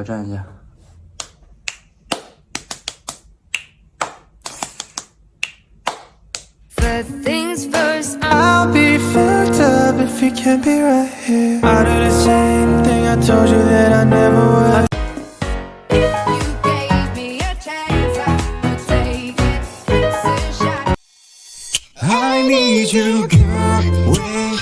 来挑战一下。First things first, I'm I'll be fucked up if you can't be right here. I do the same thing I told you that I never would. you gave me a chance, I would take it. It's a shot. I need you, girl. Wait,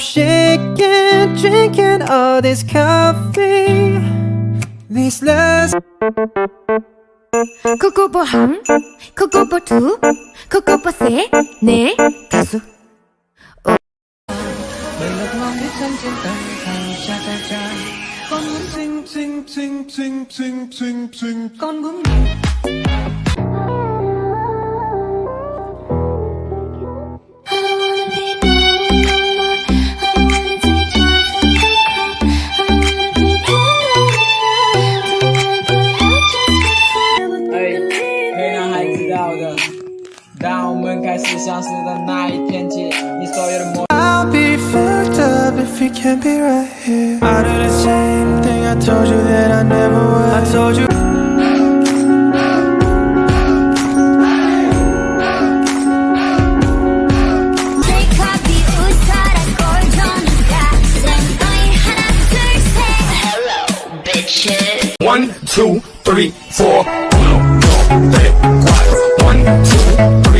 shaking, drinking all this coffee. These last 코코보 한, 코코보 두, 코코보 세, 네, 다섯. ting, ting, ting, ting, ting, ting, ting. Con muốn the night can't you install your more I'll be fucked up if you can't be right here I do the same thing I told you that I never would I told you One, two, three, four. Uno, dos, tres, cuatro. One, two, three.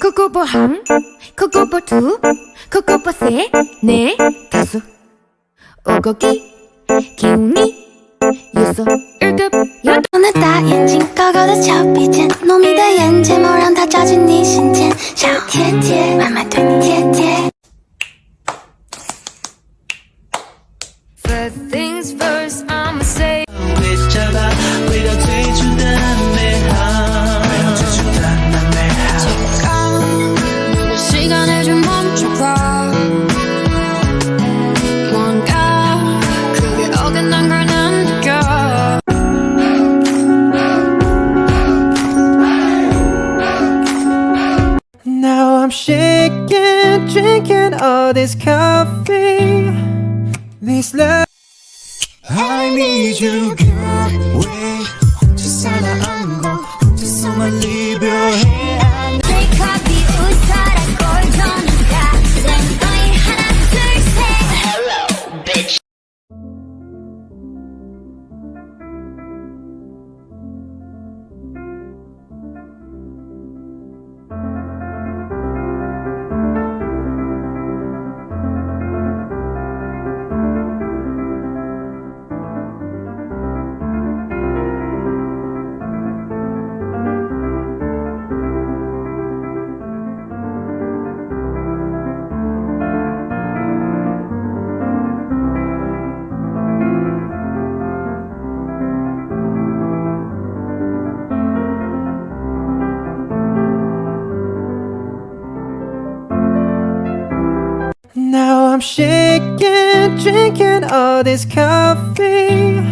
코코보 한, 코코보 두, 코코보 세, 네, 다섯. 오고기, 기운이, 여섯, I'm shaking, drinking all this coffee. This last. I need you, girl. Wait, just 안고, someone leave your hand. I'm shaking, drinking all this coffee.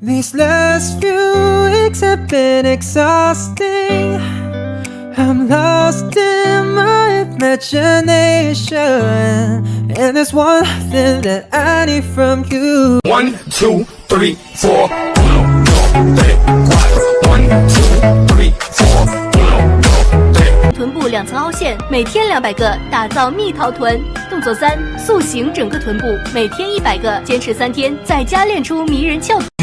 These last few weeks have been exhausting. I'm lost in my imagination. And there's one thing that I need from you. One, two, three, four. One, two, three, 臀部两层凹陷，每天两百个，打造蜜桃臀。动作三：塑形整个臀部，每天一百个，坚持三天，在家练出迷人翘臀。